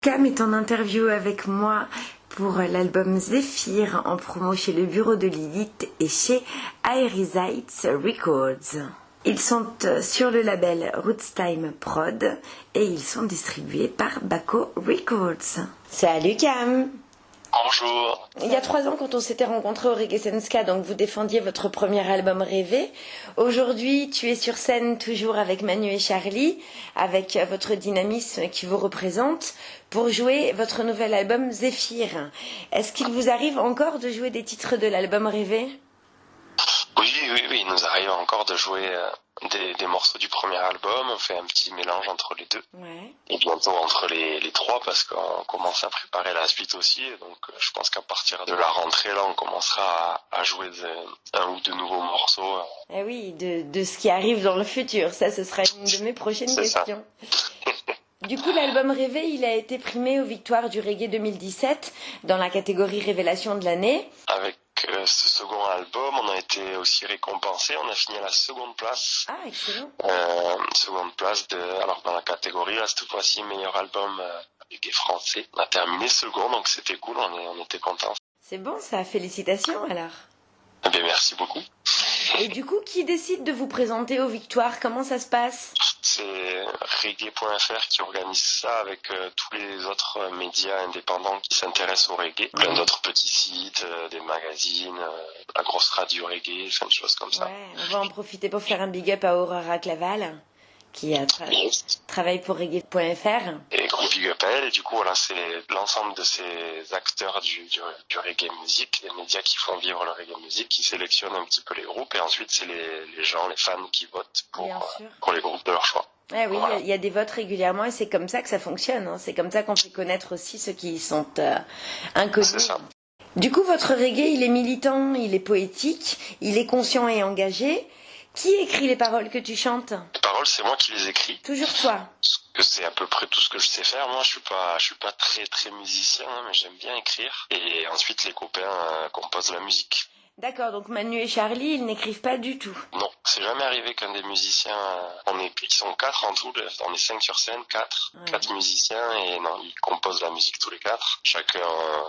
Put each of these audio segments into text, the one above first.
Cam est en interview avec moi pour l'album Zephyr en promo chez le bureau de Lilith et chez Aerizites Records. Ils sont euh, sur le label Rootstime Prod et ils sont distribués par Baco Records. Salut Cam Bonjour. Il y a trois ans, quand on s'était rencontrés au Reggae Senska, donc vous défendiez votre premier album Rêvé. Aujourd'hui, tu es sur scène toujours avec Manu et Charlie, avec votre dynamisme qui vous représente, pour jouer votre nouvel album Zéphyr. Est-ce qu'il vous arrive encore de jouer des titres de l'album Rêvé? Oui, oui, oui, il nous arrive encore de jouer euh, des, des, morceaux du premier album, on fait un petit mélange entre les deux. Ouais. Et bientôt entre les, les trois parce qu'on commence à préparer la suite aussi. Donc euh, je pense qu'à partir de la rentrée, là, on commencera à, à jouer de, un ou deux nouveaux morceaux. Eh oui, de, de ce qui arrive dans le futur. Ça, ce sera une de mes prochaines questions. Du coup, l'album Rêvé, il a été primé aux victoires du Reggae 2017 dans la catégorie Révélation de l'année. Avec ce second album, on a été aussi récompensé. On a fini à la seconde place. Ah, excellent. Euh, seconde place de, alors dans la catégorie, là, cette fois-ci, meilleur album euh, reggae français. On a terminé second, donc c'était cool, on, est, on était contents. C'est bon, ça. Félicitations alors. Eh bien, merci beaucoup. Et du coup, qui décide de vous présenter aux victoires? Comment ça se passe? C'est reggae.fr qui organise ça avec euh, tous les autres euh, médias indépendants qui s'intéressent au reggae. Plein d'autres petits sites, euh, des magazines, la grosse radio reggae, plein de choses comme ça. Ouais, on va en profiter pour faire un big up à Aurora Claval, qui a tra- Yes. travaille pour reggae.fr. Big up à elle. Et du coup, voilà, c'est l'ensemble de ces acteurs du, du, du reggae music, les médias qui font vivre le reggae music, qui sélectionnent un petit peu les groupes. Et ensuite, c'est les, les gens, les fans qui votent pour, euh, pour les groupes de leur choix. Eh oui, il y a- Voilà. il y, a des votes régulièrement et c'est comme ça que ça fonctionne. hein. C'est comme ça qu'on fait connaître aussi ceux qui sont euh, inconnus. Ça. Du coup, votre reggae, il est militant, il est poétique, il est conscient et engagé. Qui écrit les paroles que tu chantes? Paroles, c'est moi qui les écris. Toujours toi. C'est à peu près tout ce que je sais faire. Moi, je suis pas, je suis pas très très musicien, hein, mais j'aime bien écrire. Et ensuite, les copains euh, composent la musique. D'accord, donc Manu et Charlie, ils n'écrivent pas du tout. Non, c'est jamais arrivé qu'un des musiciens, on est, ils sont quatre en tout, on est cinq sur scène, quatre, Ouais. quatre musiciens et non, ils composent la musique tous les quatre, chacun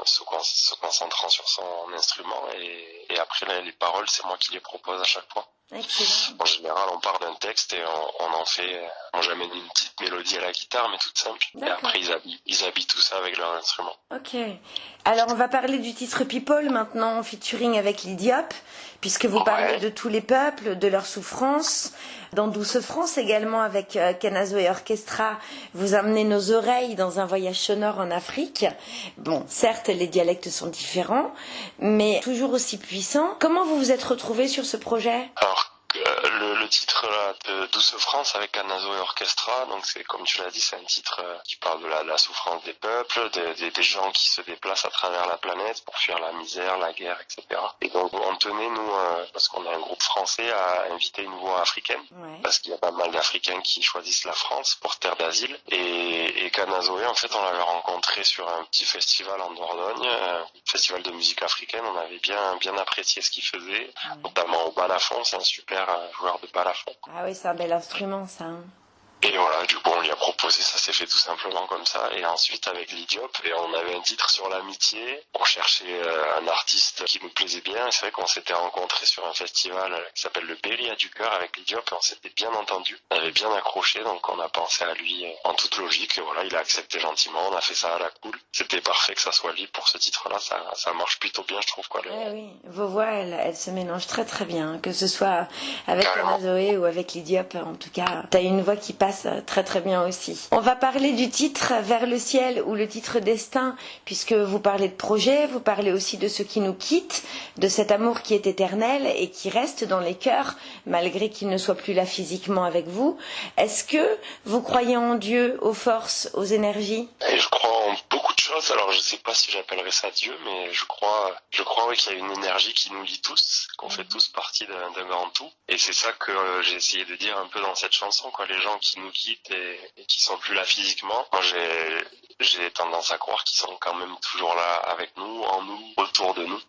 se, con- se concentrant sur son instrument et, et après les, les paroles, c'est moi qui les propose à chaque fois. Excellent. En général, on part d'un texte et on, on en fait, euh, moi j'amène une petite mélodie à la guitare, mais toute simple. Et après, ils habillent, ils habillent tout ça avec leur instrument. Ok. Alors, on va parler du titre People maintenant en featuring avec l'Idiop, puisque vous Ouais. parlez de tous les peuples, de leurs souffrances. Dans Douce France également avec euh, Canazo et Orchestra, vous amenez nos oreilles dans un voyage sonore en Afrique. Bon, certes, les dialectes sont différents, mais toujours aussi puissants. Comment vous vous êtes retrouvés sur ce projet? Alors, euh, titre là, de Douce France avec Anazo et Orchestra, donc c'est comme tu l'as dit, c'est un titre euh, qui parle de la, de la souffrance des peuples, des, gens qui se déplacent à travers la planète pour fuir la misère, la guerre, etc. Et donc on tenait, nous, euh, parce qu'on est un groupe français, à inviter une voix africaine. Ouais. Parce qu'il y a pas mal d'Africains qui choisissent la France pour terre d'asile. Et, et en fait, on l'avait rencontré sur un petit festival en Dordogne, un festival de musique africaine. On avait bien, bien apprécié ce qu'il faisait, notamment au balafon. C'est un super euh, joueur de Ah oui, c'est un bel instrument, ça. hein. Et voilà, du coup, on lui a proposé, ça s'est fait tout simplement comme ça. Et ensuite, avec l'Idiop, et on avait un titre sur l'amitié. On cherchait euh, un artiste qui nous plaisait bien. Et c'est vrai qu'on s'était rencontrés sur un festival euh, qui s'appelle le à du cœur avec l'Idiop. Et on s'était bien entendu. On avait bien accroché, donc on a pensé à lui euh, en toute logique. Et voilà, il a accepté gentiment. On a fait ça à la cool. C'était parfait que ça soit lui pour ce titre-là. Ça, ça marche plutôt bien, je trouve, quoi. le- Ouais, oui, vos voix, elles, elles se mélangent très très bien, que ce soit avec. Zoé ou avec l'Idiop, en tout cas, t'as une voix qui passe très très bien aussi. On va parler du titre Vers le ciel ou le titre Destin, puisque vous parlez de projet, vous parlez aussi de ceux qui nous quittent, de cet amour qui est éternel et qui reste dans les cœurs, malgré qu'il ne soit plus là physiquement avec vous. Est-ce que vous croyez en Dieu, aux forces, aux énergies? Je crois en beaucoup Alors je sais pas si j'appellerais ça Dieu, mais je crois, je crois oui, qu'il y a une énergie qui nous lie tous, qu'on fait tous partie d'un grand tout. Et c'est ça que euh, j'ai essayé de dire un peu dans cette chanson, quoi. Les gens qui nous quittent et, et qui sont plus là physiquement. J'ai j'ai tendance à croire qu'ils sont quand même toujours là avec nous, en nous, autour de nous.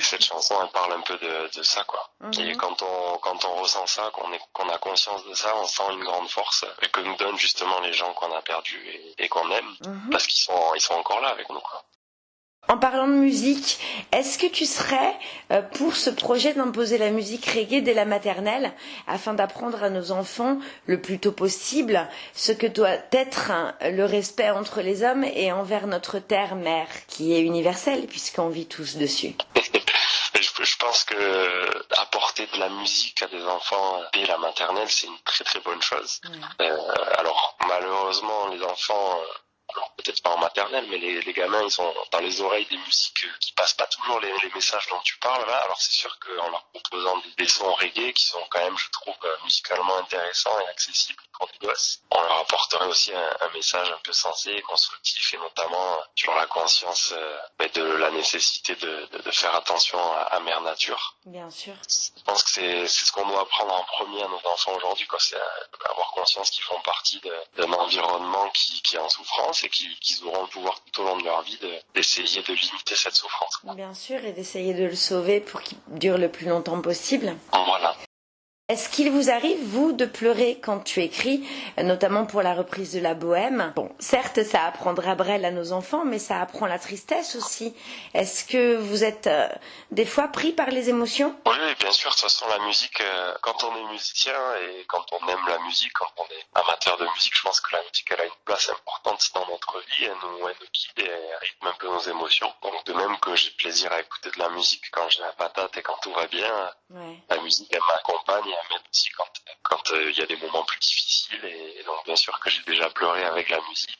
cette chanson, elle parle un peu de, de ça, quoi. Et mhm. quand on, quand on ressent ça, qu'on est, qu'on a conscience de ça, on sent une grande force que nous donnent justement les gens qu'on a perdus et, qu'on aime, mhm. parce qu'ils sont, ils sont encore là avec nous, quoi. En parlant de musique, est-ce que tu serais euh, pour ce projet d'imposer la musique reggae dès la maternelle afin d'apprendre à nos enfants le plus tôt possible ce que doit être hein, le respect entre les hommes et envers notre terre-mère qui est universelle puisqu'on vit tous dessus? Je pense que apporter de la musique à des enfants dès la maternelle, c'est une très très bonne chose. Euh, alors malheureusement, les enfants alors peut-être pas en maternelle, mais les, les, gamins, ils sont dans les oreilles des musiques qui passent pas toujours les, les messages dont tu parles là. Alors c'est sûr qu'en leur proposant des, sons reggae qui sont quand même, je trouve, euh, musicalement intéressants et accessibles pour des gosses, on leur apporterait aussi un, un message un peu sensé, constructif et notamment sur la conscience euh, de la nécessité de, de, de faire attention à, à, Mère Nature. Bien sûr. Je pense que c'est ce qu'on doit apprendre en premier à nos enfants aujourd'hui, quoi. C'est euh, avoir conscience qu'ils font partie d'un environnement qui, qui est en souffrance et qu'ils auront le pouvoir tout au long de leur vie d'essayer de, limiter cette souffrance. Bien sûr, et d'essayer de le sauver pour qu'il dure le plus longtemps possible. Voilà. Est-ce qu'il vous arrive, vous, de pleurer quand tu écris, notamment pour la reprise de la bohème? Bon, certes, ça apprendra Brel à nos enfants, mais ça apprend la tristesse aussi. Est-ce que vous êtes euh, des fois pris par les émotions? Oui, bien sûr. De toute façon, la musique, euh, quand on est musicien et quand on aime la musique, quand on est amateur de musique, je pense que la musique, elle a une place importante dans notre vie. Elle nous, elle nous guide et elle rythme un peu nos émotions. Donc, de même que j'ai plaisir à écouter de la musique quand j'ai la patate et quand tout va bien, ouais. la musique, elle m'accompagne même aussi quand quand euh, il y a des moments plus difficiles et, donc bien sûr que j'ai déjà pleuré avec la musique.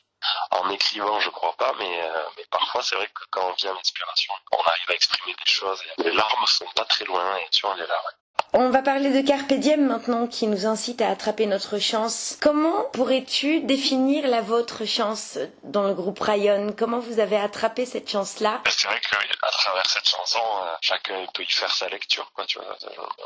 En écrivant, je crois pas, mais, euh, mais parfois c'est vrai que quand vient l'inspiration, on arrive à exprimer des choses. Et les larmes sont pas très loin et tu vois, les larmes. On va parler de Carpe Diem maintenant qui nous incite à attraper notre chance. Comment pourrais-tu définir la vôtre chance dans le groupe Rayon? Comment vous avez attrapé cette chance-là? C'est vrai qu'à travers cette chanson, euh, chacun peut y faire sa lecture. Quoi, tu vois.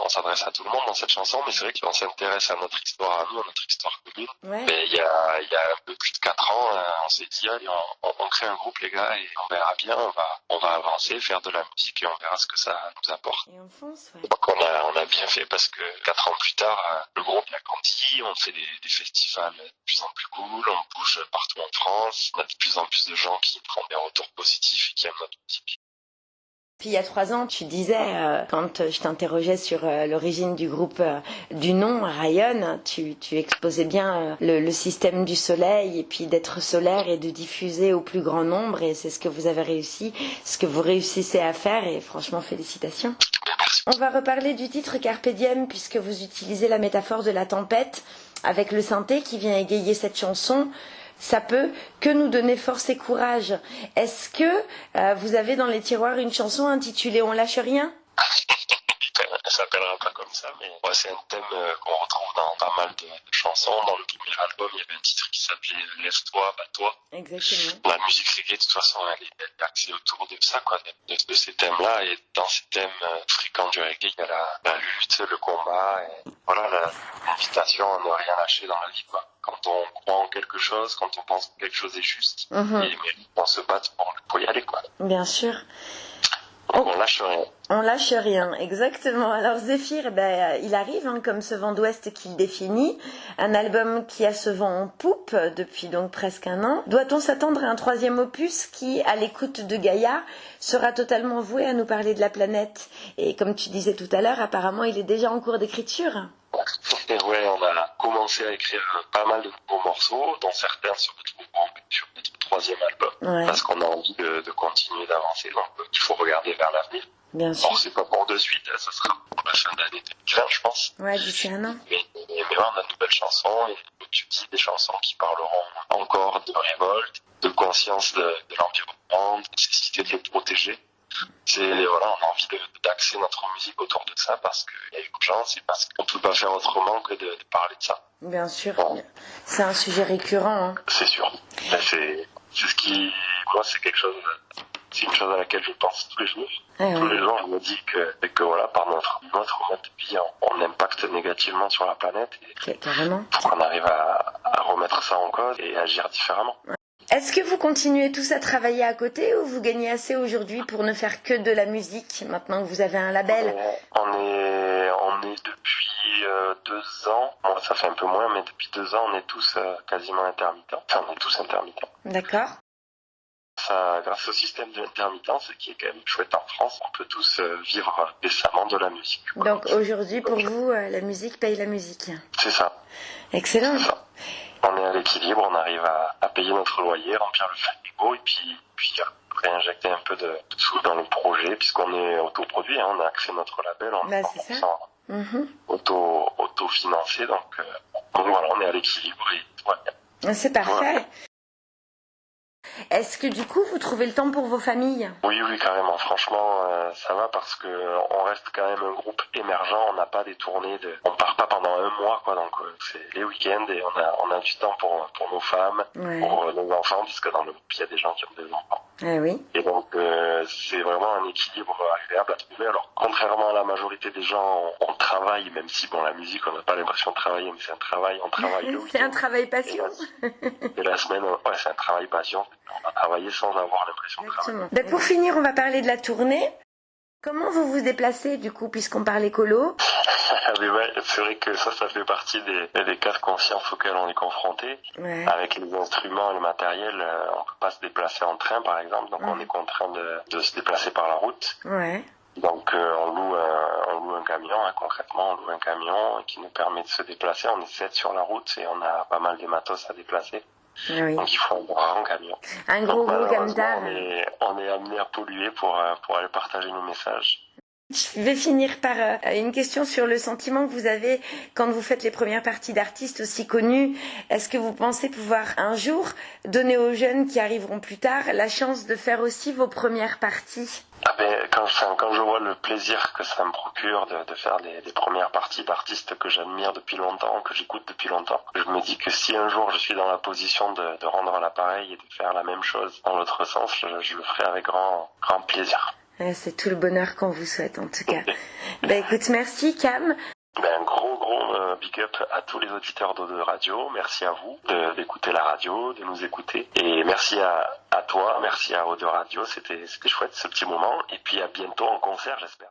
On s'adresse à tout le monde dans cette chanson, mais c'est vrai qu'on s'intéresse à notre histoire à nous, à notre histoire commune. Ouais. Mais il y a, il y a un peu plus de 4 ans, euh, on s'est dit, allez, on, on, crée un groupe les gars et on verra bien, on va, on va avancer, faire de la musique et on verra ce que ça nous apporte. Et on fonce, ouais. Donc on a, on a bien fait parce que quatre ans plus tard, euh, le groupe a grandi, on fait des, des, festivals de plus en plus cool, on bouge partout en France, on a de plus en plus de gens qui prennent des retours positifs et qui aiment notre musique. Puis il y a trois ans, tu disais, euh, quand je t'interrogeais sur euh, l'origine du groupe, euh, du nom Rayon, tu, exposais bien le, le, système du soleil et puis d'être solaire et de diffuser au plus grand nombre et c'est ce que vous avez réussi, ce que vous réussissez à faire et franchement félicitations. On va reparler du titre Carpe Diem puisque vous utilisez la métaphore de la tempête avec le synthé qui vient égayer cette chanson ça peut que nous donner force et courage. Est-ce que euh, vous avez dans les tiroirs une chanson intitulée On lâche rien? Elle s'appellera pas comme ça, mais ouais, c'est un thème euh, qu'on retrouve dans pas mal de, chansons. Dans le premier album, il y avait un titre qui s'appelait Lève-toi, bats-toi. Exactement. La musique reggae, de toute façon, elle est axée autour de ça, quoi, de, de, ces thèmes-là. Et dans ces thèmes euh, fréquents du reggae, il y a la, la lutte, le combat, et voilà, l'invitation à ne rien lâcher dans la vie, quoi quand on croit en quelque chose, quand on pense que quelque chose est juste, mm -hmm. et, on se bat pour, pour y aller, quoi. Bien sûr. On lâche rien. On lâche rien, exactement. Alors Zéphyr, ben, il arrive hein, comme ce vent d'ouest qu'il définit, un album qui a ce vent en poupe depuis donc presque un an. Doit-on s'attendre à un troisième opus qui, à l'écoute de Gaïa, sera totalement voué à nous parler de la planète? Et comme tu disais tout à l'heure, apparemment il est déjà en cours d'écriture. Ouais, on a commencé à écrire pas mal de nouveaux morceaux, dont certains se retrouveront sur notre troisième album, ouais. parce qu'on a envie de, de continuer d'avancer. Donc il faut regarder vers l'avenir. Bien sûr. Bon, c'est pas pour de suite, ça sera pour la fin d'année 2020, je pense. Ouais, d'ici un an. Mais, mais, mais on a de nouvelles chansons, et tu dis, des chansons qui parleront encore de révolte, de conscience de, de l'environnement, de nécessité de le protéger c'est voilà, on a envie d'axer notre musique autour de ça parce qu'il y a urgence et parce qu'on ne peut pas faire autrement que de, de parler de ça. Bien sûr, bon. c'est un sujet récurrent. Hein. C'est sûr. C'est ce qui, moi, c'est quelque chose, c'est une chose à laquelle je pense tous les jours. Eh tous les jours, je me dis que, que voilà, par notre, notre mode de vie, on, on impacte négativement sur la planète. Et Carrément. Faut qu'on arrive à, à remettre ça en cause et agir différemment. Ouais. Est-ce que vous continuez tous à travailler à côté ou vous gagnez assez aujourd'hui pour ne faire que de la musique maintenant que vous avez un label? On est, on est depuis euh, deux ans, moi ça fait un peu moins, mais depuis deux ans on est tous euh, quasiment intermittents. Enfin on est tous intermittents. D'accord. Ça, grâce au système de l'intermittence, qui est quand même chouette en France, on peut tous euh, vivre décemment de la musique. Donc aujourd'hui pour vous, la musique paye la musique. C'est ça. Excellent. Ça on est à l'équilibre, on arrive à, payer notre loyer, remplir le frigo et puis, puis réinjecter un peu de, sous dans le projet puisqu'on est autoproduit, hein, on a accès à notre label, on bah, est mm-hmm. auto, autofinancé, donc, euh, voilà, on est à l'équilibre et voilà. C'est parfait. Est-ce que du coup vous trouvez le temps pour vos familles? Oui, oui, carrément. Franchement, euh, ça va parce que on reste quand même un groupe émergent. On n'a pas des tournées de, on part pas pendant un mois, quoi. Donc euh, c'est les week-ends et on a on a du temps pour pour nos femmes, pour nos enfants, puisque dans le groupe il y a des gens qui ont des enfants. Eh oui. Et donc c'est vraiment un équilibre agréable à trouver. Alors contrairement à la majorité des gens, on, travaille, même si bon la musique on n'a pas l'impression de travailler, mais c'est un travail, on travaille le C'est un travail passion. Et la, semaine, ouais, c'est un travail passion on va travailler sans avoir l'impression de travailler. Ben, pour finir, on va parler de la tournée. Comment vous vous déplacez du coup, puisqu'on parle écolo C'est vrai que ça, ça fait partie des, des cas de conscience auxquels on est confronté. Avec les instruments et le matériel, euh, on peut pas se déplacer en train par exemple, donc on est contraint de, de, se déplacer par la route. Ouais. Donc euh, on, loue un, on loue un camion, hein, concrètement on loue un camion qui nous permet de se déplacer. On est sept sur la route et on a pas mal de matos à déplacer. Oui. Donc il faut un grand camion. Un gros gros camion. On est, on est amené à polluer pour, euh, pour aller partager nos messages. Je vais finir par euh, une question sur le sentiment que vous avez quand vous faites les premières parties d'artistes aussi connus. Est-ce que vous pensez pouvoir un jour donner aux jeunes qui arriveront plus tard la chance de faire aussi vos premières parties? Ah ben, quand, quand je vois le plaisir que ça me procure de, de faire les, les, premières parties d'artistes que j'admire depuis longtemps, que j'écoute depuis longtemps, je me dis que si un jour je suis dans la position de, de rendre l'appareil et de faire la même chose dans l'autre sens, je, je le ferai avec grand, grand plaisir. C'est tout le bonheur qu'on vous souhaite en tout cas. ben écoute, merci Cam. Ben, un gros gros euh, big up à tous les auditeurs de, radio. Merci à vous d'écouter la radio, de nous écouter. Et merci à, à toi, merci à Ode Radio. C'était chouette ce petit moment. Et puis à bientôt en concert, j'espère.